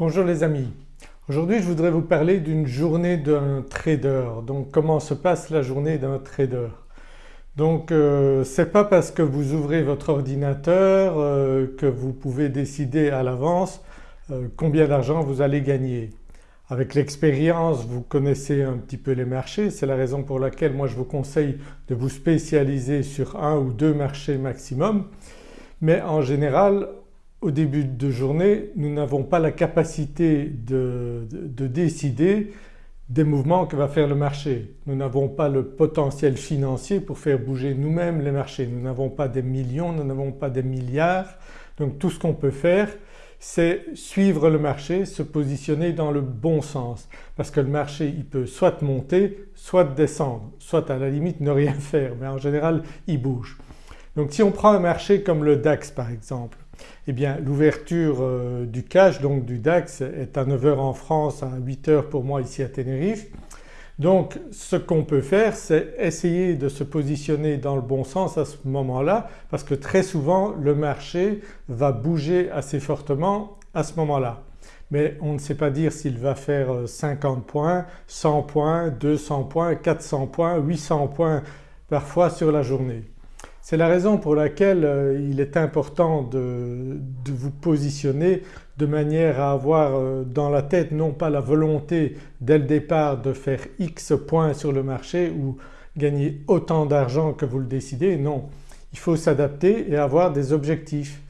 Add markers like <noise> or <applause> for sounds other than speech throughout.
Bonjour les amis, aujourd'hui je voudrais vous parler d'une journée d'un trader. Donc comment se passe la journée d'un trader? Donc euh, c'est pas parce que vous ouvrez votre ordinateur euh, que vous pouvez décider à l'avance euh, combien d'argent vous allez gagner. Avec l'expérience vous connaissez un petit peu les marchés, c'est la raison pour laquelle moi je vous conseille de vous spécialiser sur un ou deux marchés maximum mais en général au début de journée nous n'avons pas la capacité de, décider des mouvements que va faire le marché. Nous n'avons pas le potentiel financier pour faire bouger nous-mêmes les marchés. Nous n'avons pas des millions, nous n'avons pas des milliards donc tout ce qu'on peut faire c'est suivre le marché, se positionner dans le bon sens parce que le marché il peut soit monter soit descendre, soit à la limite ne rien <laughs> faire mais en général il bouge. Donc si on prend un marché comme le DAX par exemple, eh bien l'ouverture euh, du cash donc du DAX est à 9h en France, à 8h pour moi ici à Tenerife. Donc ce qu'on peut faire c'est essayer de se positionner dans le bon sens à ce moment-là parce que très souvent le marché va bouger assez fortement à ce moment-là. Mais on ne sait pas dire s'il va faire 50 euh, points, 100 points, 200 points, 400 points, 800 points parfois sur la journée. C'est la raison pour laquelle euh, il est important de, vous positionner de manière à avoir euh, dans la tête non pas la volonté dès le départ de faire X points sur le marché ou gagner autant d'argent que vous le décidez, non. Il faut s'adapter et avoir des objectifs.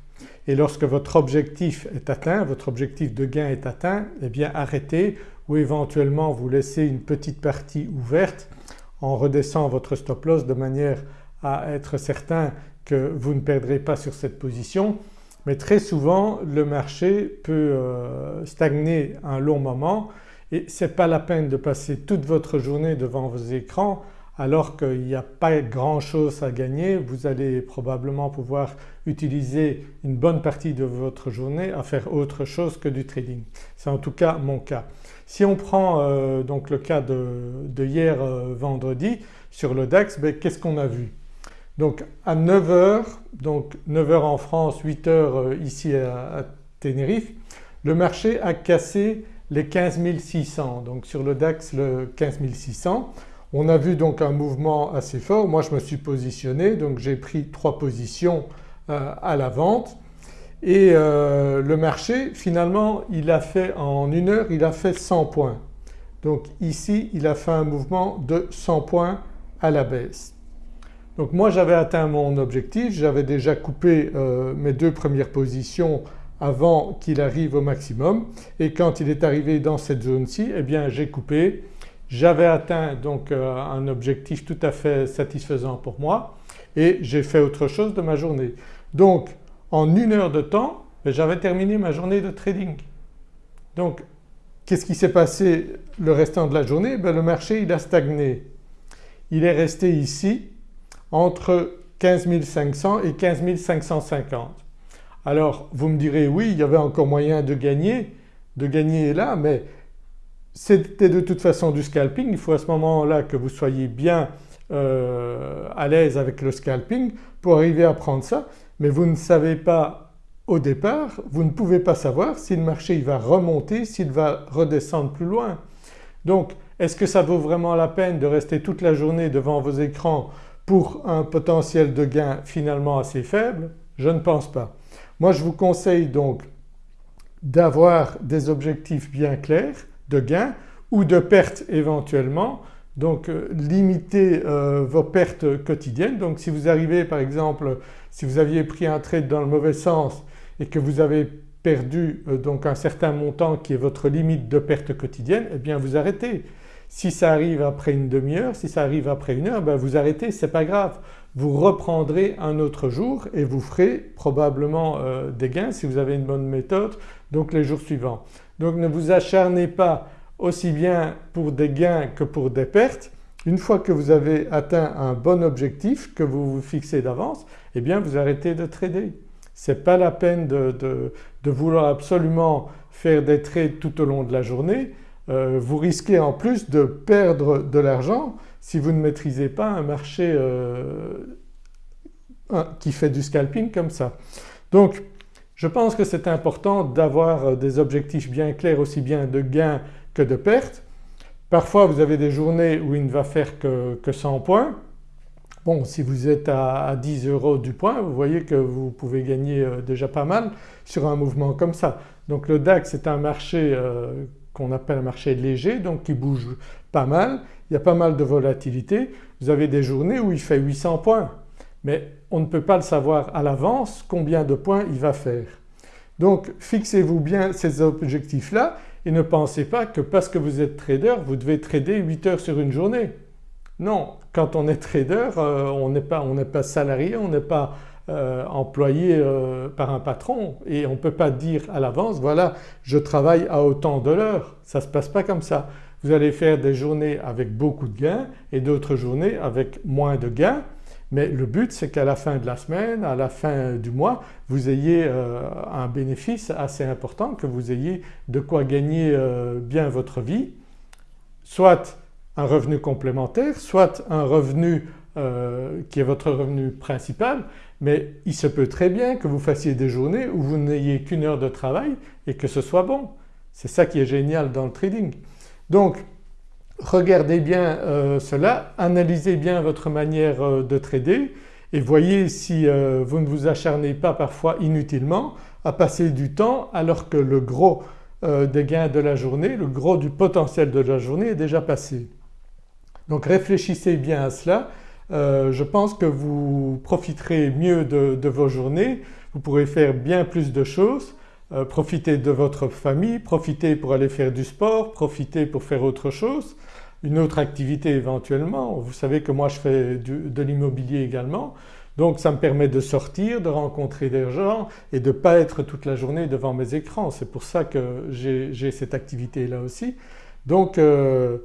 Et lorsque votre objectif est atteint, votre objectif de gain est atteint, eh bien arrêtez ou éventuellement vous laissez une petite partie ouverte en redescendant votre stop loss de manière à être certain que vous ne perdrez pas sur cette position mais très souvent le marché peut euh, stagner un long moment et ce n'est pas la peine de passer toute votre journée devant vos écrans alors qu'il n'y a pas grand chose à gagner, vous allez probablement pouvoir utiliser une bonne partie de votre journée à faire autre chose que du trading. C'est en tout cas mon cas. Si on prend euh, donc le cas de, hier euh, vendredi sur le DAX, ben, qu'est-ce qu'on a vu? Donc à 9h, donc 9h en France, 8h euh, ici à, Tenerife, le marché a cassé les 15 600 donc sur le DAX le 15 600. On a vu donc un mouvement assez fort, moi je me suis positionné donc j'ai pris trois positions euh, à la vente et euh, le marché finalement il a fait en une heure il a fait 100 points. Donc ici il a fait un mouvement de 100 points à la baisse. Donc moi j'avais atteint mon objectif, j'avais déjà coupé euh, mes deux premières positions avant qu'il arrive au maximum et quand il est arrivé dans cette zone-ci eh bien j'ai coupé. J'avais atteint donc euh, un objectif tout à fait satisfaisant pour moi et j'ai fait autre chose de ma journée. Donc en une heure de temps ben, j'avais terminé ma journée de trading. Donc qu'est-ce qui s'est passé le restant de la journée? Ben, Le marché il a stagné. Il est resté ici entre 15 500 et 15 550. Alors vous me direz oui il y avait encore moyen de gagner, de gagner là mais c'était de toute façon du scalping, il faut à ce moment-là que vous soyez bien euh, à l'aise avec le scalping pour arriver à prendre ça mais vous ne savez pas au départ, vous ne pouvez pas savoir si le marché il va remonter, s'il va redescendre plus loin. Donc est-ce que ça vaut vraiment la peine de rester toute la journée devant vos écrans pour un potentiel de gain finalement assez faible Je ne pense pas. Moi je vous conseille donc d'avoir des objectifs bien clairs de gain ou de pertes éventuellement donc euh, limiter euh, vos pertes quotidiennes. Donc si vous arrivez par exemple, si vous aviez pris un trade dans le mauvais sens et que vous avez perdu euh, un certain montant qui est votre limite de perte quotidienne, eh bien vous arrêtez. Si ça arrive après une demi-heure, si ça arrive après une heure, ben vous arrêtez, c'est pas grave. Vous reprendrez un autre jour et vous ferez probablement euh, des gains si vous avez une bonne méthode donc les jours suivants. Donc ne vous acharnez pas aussi bien pour des gains que pour des pertes. Une fois que vous avez atteint un bon objectif que vous vous fixez d'avance eh bien vous arrêtez de trader. Ce n'est pas la peine de, de, vouloir absolument faire des trades tout au long de la journée euh, vous risquez en plus de perdre de l'argent si vous ne maîtrisez pas un marché euh, qui fait du scalping comme ça. Donc Je pense que c'est important d'avoir des objectifs bien clairs aussi bien de gains que de pertes. Parfois vous avez des journées où il ne va faire que, 100 points. Bon si vous êtes à, 10 euros du point vous voyez que vous pouvez gagner euh, déjà pas mal sur un mouvement comme ça. Donc le DAX c'est un marché euh, qu'on appelle un marché léger donc qui bouge pas mal, il y a pas mal de volatilité. Vous avez des journées où il fait 800 points mais on ne peut pas le savoir à l'avance combien de points il va faire. Donc fixez-vous bien ces objectifs-là et ne pensez pas que parce que vous êtes trader vous devez trader 8 heures sur une journée. Non, quand on est trader euh, on n'est pas, pas, salarié, on n'est pas euh, employé euh, par un patron. Et on ne peut pas dire à l'avance voilà je travaille à autant de l'heure, ça ne se passe pas comme ça. Vous allez faire des journées avec beaucoup de gains et d'autres journées avec moins de gains. Mais le but c'est qu'à la fin de la semaine, à la fin du mois vous ayez euh, un bénéfice assez important, que vous ayez de quoi gagner bien votre vie, soit un revenu complémentaire, soit un revenu euh, qui est votre revenu principal mais il se peut très bien que vous fassiez des journées où vous n'ayez qu'une heure de travail et que ce soit bon. C'est ça qui est génial dans le trading. Donc regardez bien euh, cela, analysez bien votre manière euh, de trader et voyez si vous ne vous acharnez pas parfois inutilement à passer du temps alors que le gros des gains de la journée, le gros du potentiel de la journée est déjà passé. Donc réfléchissez bien à cela, je pense que vous profiterez mieux de, de, vos journées, vous pourrez faire bien plus de choses, profiter de votre famille, profiter pour aller faire du sport, profiter pour faire autre chose une autre activité éventuellement. Vous savez que moi je fais de l'immobilier également donc ça me permet de sortir, de rencontrer des gens et de ne pas être toute la journée devant mes écrans. C'est pour ça que j'ai cette activité là aussi. Donc euh,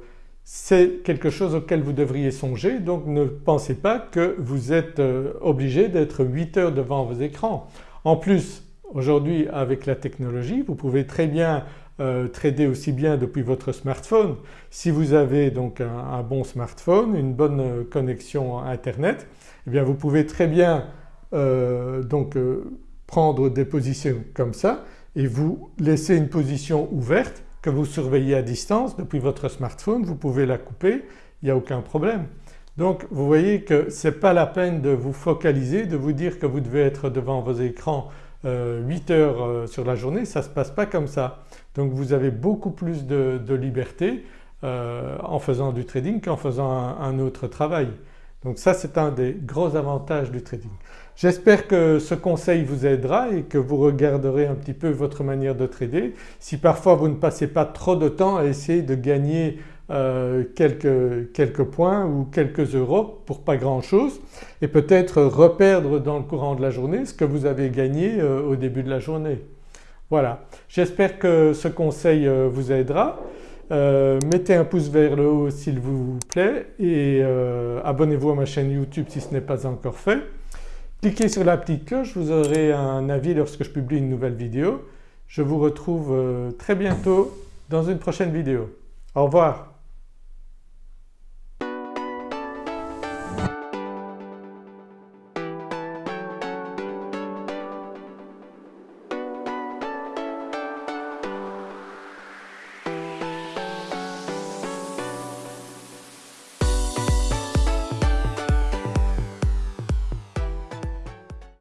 c'est quelque chose auquel vous devriez songer donc ne pensez pas que vous êtes euh, obligé d'être 8 heures devant vos écrans. En plus aujourd'hui avec la technologie vous pouvez très bien euh, trader aussi bien depuis votre smartphone. Si vous avez donc un, bon smartphone, une bonne euh, connexion internet, eh bien vous pouvez très bien donc prendre des positions comme ça et vous laisser une position ouverte que vous surveillez à distance depuis votre smartphone, vous pouvez la couper, il n'y a aucun problème. Donc vous voyez que ce n'est pas la peine de vous focaliser, de vous dire que vous devez être devant vos écrans 8 euh, heures euh, sur la journée, ça ne se passe pas comme ça. Donc vous avez beaucoup plus de, liberté euh, en faisant du trading qu'en faisant un, autre travail. Donc ça c'est un des gros avantages du trading. J'espère que ce conseil vous aidera et que vous regarderez un petit peu votre manière de trader. Si parfois vous ne passez pas trop de temps à essayer de gagner euh, quelques, points ou quelques euros pour pas grand chose et peut-être reperdre dans le courant de la journée ce que vous avez gagné euh, au début de la journée. Voilà, j'espère que ce conseil euh, vous aidera. Mettez un pouce vers le haut s'il vous plaît et abonnez-vous à ma chaîne YouTube si ce n'est pas encore fait. Cliquez sur la petite cloche, vous aurez un avis lorsque je publie une nouvelle vidéo. Je vous retrouve très bientôt dans une prochaine vidéo. Au revoir.